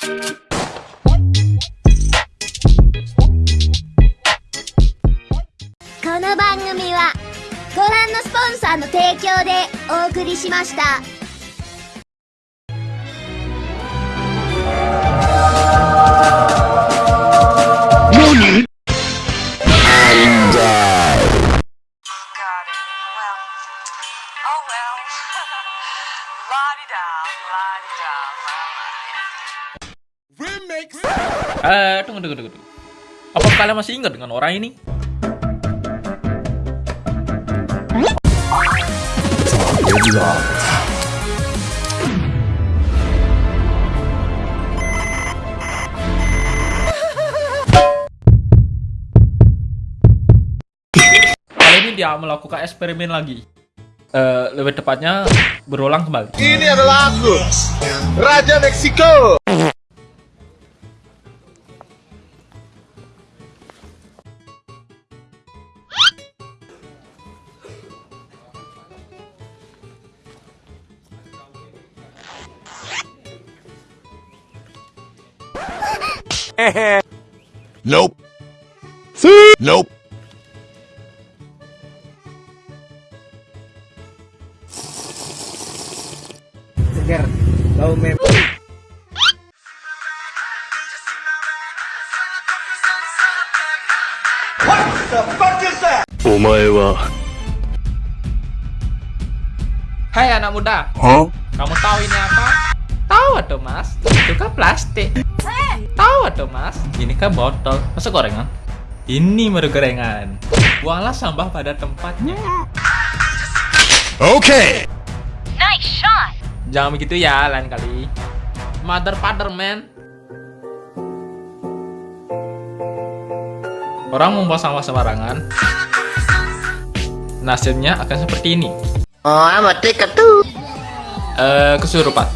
この番組はご覧のスポンサーの提供でお送りしました。La-di-da. la-la. Eh, tunggu, tunggu, tunggu. tunggu. Apa kalian masih ingat dengan orang ini? Kali ini dia melakukan eksperimen lagi. Eh, lebih tepatnya berulang kembali. Ini adalah aku, Raja Meksiko. nope. See? Nope. Seger. Bau mem. What the fuck is that? Omae wa Hai anak muda. Huh? Kamu tahu ini apa? Tahu tuh, Mas. Itu kan plastik. Tahu atau mas? Ini kan botol. Masa gorengan? Ini baru gorengan. Buanglah sampah pada tempatnya. Okay. Jangan begitu ya lain kali. Mother father man. Orang membuang sampah sembarangan. Nasibnya akan seperti ini. oh amat dekat tuh Eh, kesurupan.